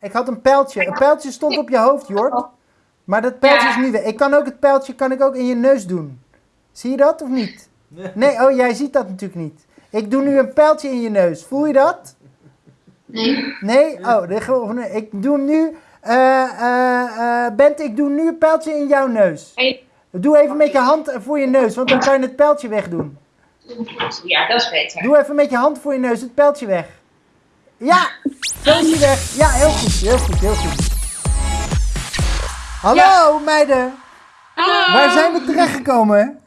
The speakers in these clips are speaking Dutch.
Ik had een pijltje. Een pijltje stond op je hoofd, Jort. Maar dat pijltje Ja. is nu weg. Ik kan ook het pijltje kan ik ook in je neus doen. Zie je dat of niet? Nee, oh, jij ziet dat natuurlijk niet. Ik doe nu een pijltje in je neus. Voel je dat? Nee. Nee? Oh, ik doe nu... eh eh eh Bent, ik doe nu een pijltje in jouw neus. Doe even met je hand voor je neus, want dan kan je het pijltje wegdoen. Ja, dat is beter. Doe even met je hand voor je neus het pijltje weg. Ja, pijltje weg. Ja, heel goed, heel goed, heel goed. Hallo meiden, Hallo! waar zijn we terechtgekomen?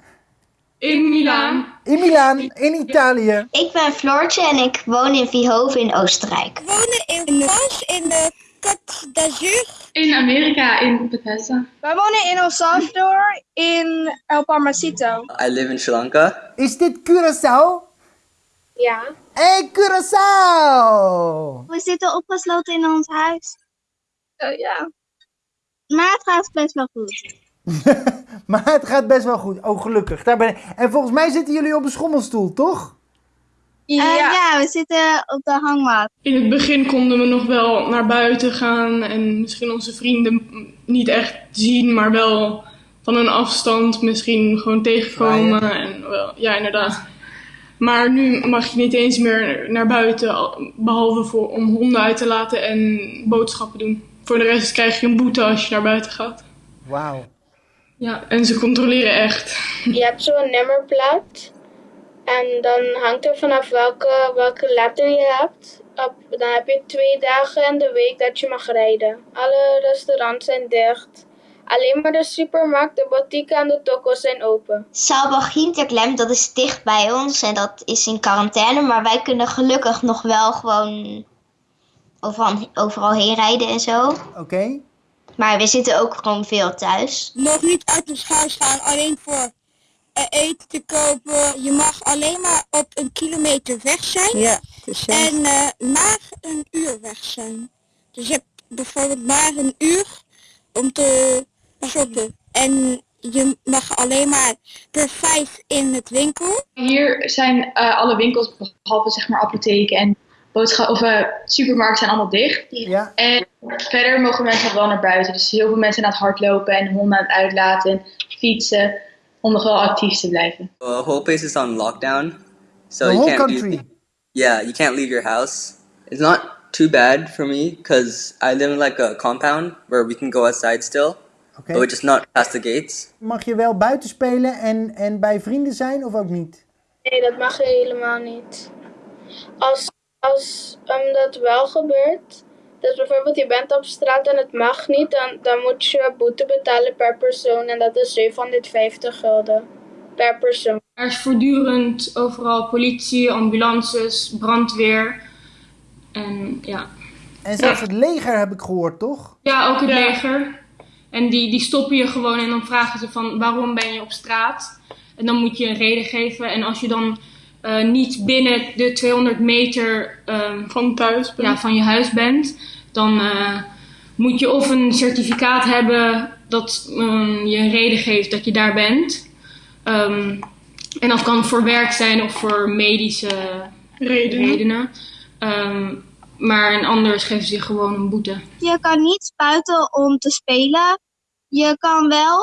In Milaan. In Milaan, in Italië. Ik ben Floortje en ik woon in Vihove in Oostenrijk. wonen in France in de Côte d'Azur. In Amerika, in Bethesda. Wij wonen in El Salvador in El Palmacito. I live in Sri Lanka. Is dit Curaçao? Ja. Hey Curaçao! We zitten opgesloten in ons huis. Oh, ja. Maar het gaat best wel goed. maar het gaat best wel goed. Oh, gelukkig. Daar ben ik. En volgens mij zitten jullie op een schommelstoel, toch? Eh, Ja. ja, we zitten op de hangmat. In het begin konden we nog wel naar buiten gaan en misschien onze vrienden niet echt zien, maar wel van een afstand misschien gewoon tegenkomen. En wel, ja, inderdaad. Maar nu mag je niet eens meer naar buiten, al- behalve voor, om honden uit te laten en boodschappen doen. Voor de rest krijg je een boete als je naar buiten gaat. Wauw. Ja, en ze controleren echt. Je hebt zo'n nummerplaat. En dan hangt er vanaf welke, welke letter je hebt. Op, dan heb je twee dagen in de week dat je mag rijden. Alle restaurants zijn dicht. Alleen maar de supermarkt, de boutique en de toko's zijn open. Saalbach Hinterklem, dat is dicht bij ons en dat is in quarantaine. Maar wij kunnen gelukkig nog wel gewoon overal, overal heen rijden en zo. Oké. Maar we zitten ook gewoon veel thuis. Nog niet uit ons huis gaan, alleen voor eh, eten te kopen. Je mag alleen maar op een kilometer weg zijn. Ja, En eh, maar een uur weg zijn. Dus je hebt bijvoorbeeld maar een uur om te En je mag alleen maar per vijf in het winkel. Hier zijn eh, alle winkels, behalve zeg maar apotheken en boodschap of eh, supermarkten zijn allemaal dicht. Ja. En verder mogen mensen wel naar buiten. Dus heel veel mensen aan het hardlopen en honden aan het uitlaten, fietsen, om nog wel actief te blijven. The whole place is on lockdown, so The you whole can't country. leave. Yeah, you can't leave your house. It's not too bad for me because I live in like a compound where we can go outside still, Oké. but we're just not past the gates. Mag je wel buiten spelen en, en bij vrienden zijn of ook niet? Nee, dat mag helemaal niet. Als, als um, dat wel gebeurt, dus bijvoorbeeld je bent op straat en het mag niet, dan, dan moet je boete betalen per persoon en dat is 750 gulden per persoon. Er is voortdurend overal politie, ambulances, brandweer. En ja, En zelfs het leger heb ik gehoord, toch? ja ook het leger. En die, die stoppen je gewoon en dan vragen ze van waarom ben je op straat? En dan moet je een reden geven. En als je dan eh, niet binnen de 200 meter ehm, Van thuis. ja, van je huis bent, dan eh, moet je of een certificaat hebben dat ehm, je een reden geeft dat je daar bent. Ehm, en dat kan voor werk zijn of voor medische redenen. Maar en anders geven ze je gewoon een boete. Je kan niet buiten om te spelen. Je kan wel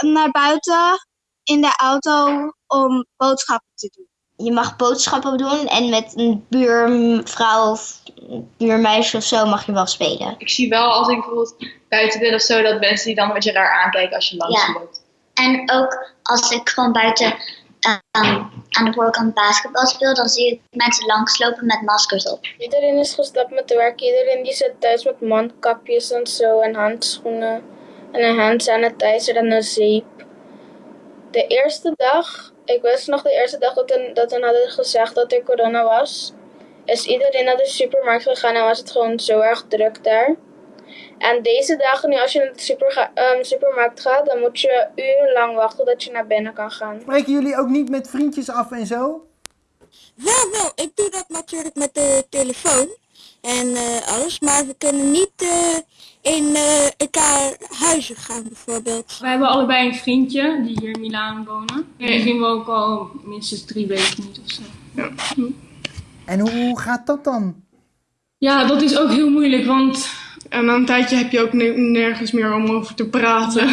naar buiten in de auto om boodschappen te doen. Je mag boodschappen doen en met een buurvrouw of buurmeisje of zo mag je wel spelen. Ik zie wel als ik bijvoorbeeld buiten ben of zo, dat mensen die dan een beetje raar aankijken als je langs Ja. loopt. En ook als ik gewoon buiten ehm, aan de voorkant basketbal speel, dan zie ik mensen langslopen met maskers op. Iedereen is gestopt met werk, iedereen die zit thuis met mondkapjes en zo en handschoenen en een hand sanitizer en een zeep. De eerste dag, ik wist nog de eerste dag dat ze dat hun hadden gezegd dat er corona was, is iedereen naar de supermarkt gegaan en was het gewoon zo erg druk daar. En deze dagen nu, als je naar de super, ehm, supermarkt gaat, dan moet je urenlang wachten dat je naar binnen kan gaan. Spreken jullie ook niet met vriendjes af en zo? Wel, wel, ik doe dat natuurlijk met de telefoon en eh, alles, maar we kunnen niet eh, in eh, elkaar huizen gaan bijvoorbeeld. We hebben allebei een vriendje die hier in Milaan wonen. Die zien we ook al minstens drie weken niet of zo. En hoe gaat dat dan? Ja, dat is ook heel moeilijk, want En na een tijdje heb je ook ne- nergens meer om over te praten.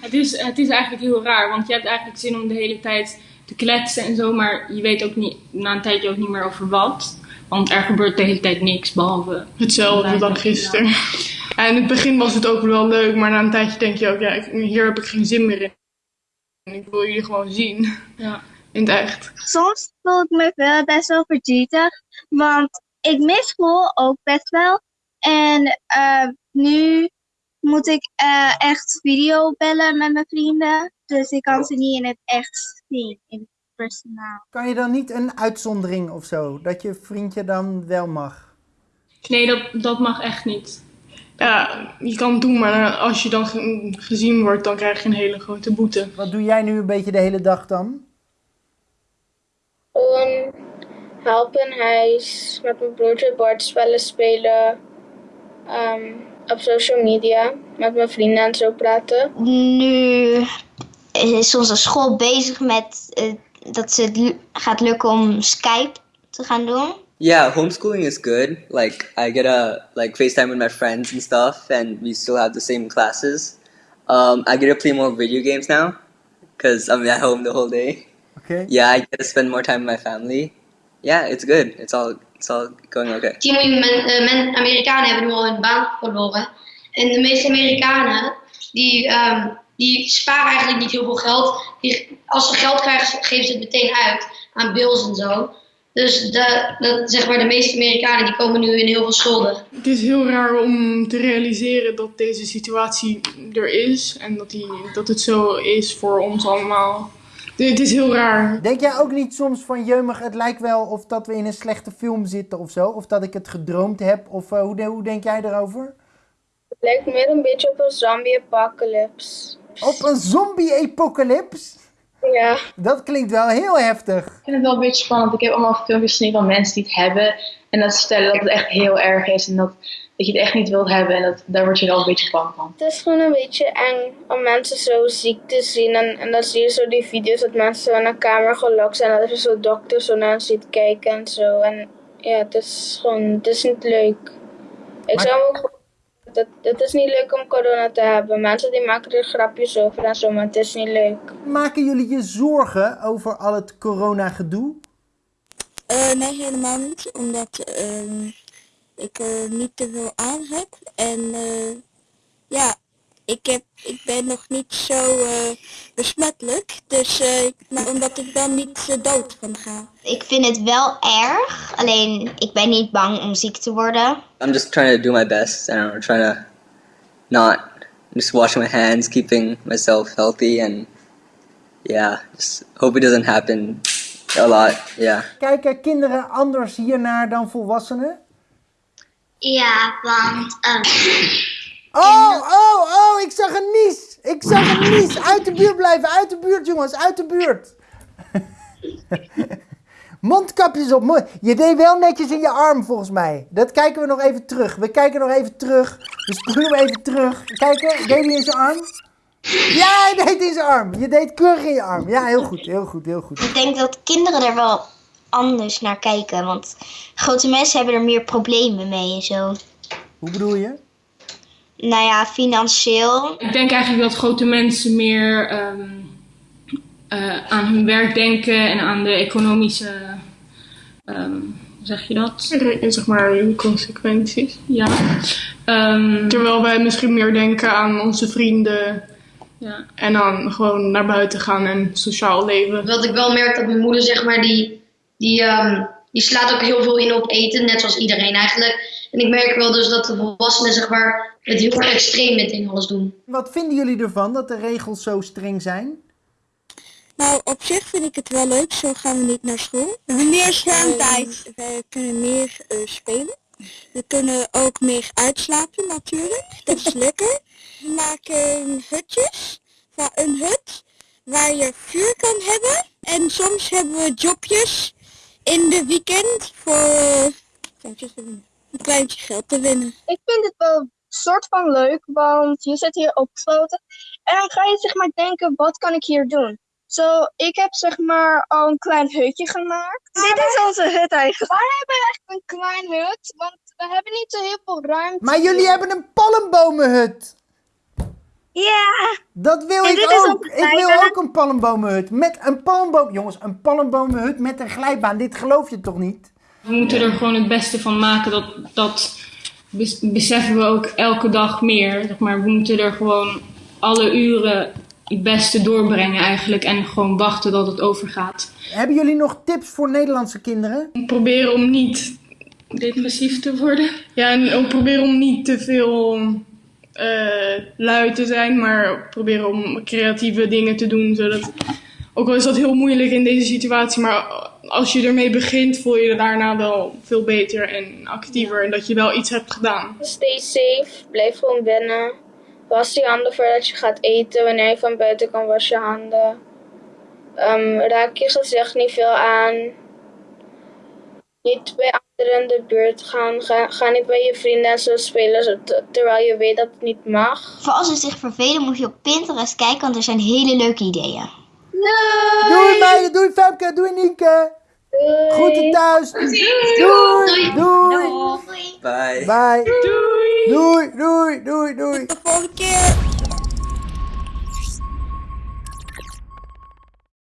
Het is, het is eigenlijk heel raar, want je hebt eigenlijk zin om de hele tijd te kletsen en zo, maar je weet ook niet, na een tijdje ook niet meer over wat. Want er gebeurt de hele tijd niks, behalve... Hetzelfde dan gisteren. Ja, in het begin was het ook wel leuk, maar na een tijdje denk je ook, ja, ik- hier heb ik geen zin meer in. Ik wil jullie gewoon zien. Ja. In het echt. Soms voel ik me wel best wel verdrietig, want ik mis school ook best wel. En eh, nu moet ik eh, echt video bellen met mijn vrienden, dus ik kan ze niet in het echt zien, in het personaal. Kan je dan niet een uitzondering of zo? Dat je vriendje dan wel mag? Nee, dat, dat mag echt niet. Ja, je kan het doen, maar als je dan ge- gezien wordt, dan krijg je een hele grote boete. Wat doe jij nu een beetje de hele dag dan? Gewoon helpen huis, met mijn broertje bordspellen spelen, ehm, op social media, met mijn vrienden en zo praten. Nu is onze school bezig met eh, dat ze het gaat lukken om Skype te gaan doen. Yeah, homeschooling is good. Like I get a like FaceTime with my friends and stuff, and we still have the same classes. Um, I get to play more video games now because I'm at home the whole day. Oké. Yeah, I get to spend more time with my family. Yeah, it's good. It's all it's all going okay. 10 miljoen men, men- Amerikanen hebben nu al hun baan verloren. En de meeste Amerikanen, die, ehm, die sparen eigenlijk niet heel veel geld. Die, als ze geld krijgen, geven ze het meteen uit aan bills en zo. Dus de, dat, zeg maar, de meeste Amerikanen die komen nu in heel veel schulden. Het is heel raar om te realiseren dat deze situatie er is en dat, die, dat het zo is voor ons allemaal. Het is heel raar. Denk jij ook niet soms van jeumig, het lijkt wel of dat we in een slechte film zitten of zo? Of dat ik het gedroomd heb? Of eh, hoe, hoe denk jij daarover? Het lijkt meer een beetje op een zombie apocalypse. Op een zombie-apocalypse? Ja. Dat klinkt wel heel heftig. Ik vind het wel een beetje spannend. Ik heb allemaal filmpjes gezien van mensen die het hebben. En dat ze vertellen dat het echt heel erg is. En dat, dat je het echt niet wilt hebben. En dat, daar word je wel een beetje bang van. Het is gewoon een beetje eng om mensen zo ziek te zien. En, en dan zie je zo die video's dat mensen zo in een kamer gelokt zijn. En dat er zo'n dokter zo naar ziet kijken en zo. En ja, het is gewoon, het is niet leuk. Ik Maar- zou ook het, het is niet leuk om corona te hebben. Mensen die maken er grapjes over en zo, maar het is niet leuk. Maken jullie je zorgen over al het corona-gedoe? Eh, nee, helemaal niet. Omdat ehm, ik er niet te veel aan heb. En eh, ja, ik, heb, ik ben nog niet zo eh, besmettelijk. Dus eh, ik- maar omdat ik dan niet dood kan gaan. Ik vind het wel erg, alleen ik ben niet bang om ziek te worden. I'm just trying to do my best, and I'm trying to not just washing my hands, keeping myself healthy, and yeah, just hope it doesn't happen a lot. Yeah. Kijken kinderen anders hiernaar dan volwassenen? Ja, want ehm, Oh, oh, oh, ik zag een nies. Ik zag een nies. Uit de buurt blijven, uit de buurt jongens, uit de buurt. Mondkapjes op. Je deed wel netjes in je arm volgens mij. Dat kijken we nog even terug. We kijken nog even terug. We spoelen hem even terug. Kijken, deed hij in zijn arm? Ja, hij deed in zijn arm. Je deed keurig in je arm. Ja, heel goed, heel goed, heel goed. ik denk dat kinderen er wel anders naar kijken. Want grote mensen hebben er meer problemen mee en zo. Hoe bedoel je? Nou ja, financieel. Ik denk eigenlijk dat grote mensen meer ehm, eh, aan hun werk denken en aan de economische, ehm, hoe zeg je dat? Re- Zeg maar de consequenties. Ja. Ehm, Terwijl wij misschien meer denken aan onze vrienden ja. en dan gewoon naar buiten gaan en sociaal leven. Wat ik wel merk dat mijn moeder, zeg maar, die, die, ehm, die slaat ook heel veel in op eten, net zoals iedereen eigenlijk. En ik merk wel dus dat de volwassenen, zeg maar, het heel erg extreem meteen alles doen. Wat vinden jullie ervan dat de regels zo streng zijn? Nou, op zich vind ik het wel leuk. Zo gaan we niet naar school. We hebben meer schermtijd. we kunnen meer eh, spelen. We kunnen ook meer uitslapen natuurlijk. Dat is lekker. We maken hutjes. Van een hut waar je vuur kan hebben. En soms hebben we jobjes in de weekend voor een kleintje geld te winnen. Ik vind het wel soort van leuk, want je zit hier opgesloten. En dan ga je zeg maar denken, wat kan ik hier doen? Zo, ik heb zeg maar al een klein hutje gemaakt. Dit is onze hut eigenlijk. Wij hebben echt een klein hut, want we hebben niet zo heel veel ruimte. Maar jullie hebben een palmbomenhut. Ja. Dat wil En ik ook. ook Ik wil ook een palmbomenhut. Met een palmboom... Jongens, een palmbomenhut met een glijbaan. Dit geloof je toch niet? We moeten er gewoon het beste van maken. Dat, dat bes- beseffen we ook elke dag meer. Zeg maar, we moeten er gewoon alle uren het beste doorbrengen eigenlijk. En gewoon wachten dat het overgaat. Hebben jullie nog tips voor Nederlandse kinderen? Proberen om niet depressief te worden. Ja, en ook proberen om niet te veel eh lui te zijn, maar proberen om creatieve dingen te doen. Zodat, ook al is dat heel moeilijk in deze situatie, maar als je ermee begint, voel je je daarna wel veel beter en actiever. En dat je wel iets hebt gedaan. Stay safe, blijf gewoon binnen. Was je handen voordat je gaat eten. Wanneer je van buiten kan, was je handen. Ehm, raak je gezicht niet veel aan. Niet bij in de buurt gaan. Ga, ga niet bij je vrienden en zo spelen terwijl je weet dat het niet mag. Voor als ze zich vervelen moet je op Pinterest kijken, want er zijn hele leuke ideeën. Doei meiden, doei Femke, doei Nienke. Groeten thuis. Doei. Doei. Doei. Bye. Bye. Doei. Doei, doei, doei, doei. De volgende keer.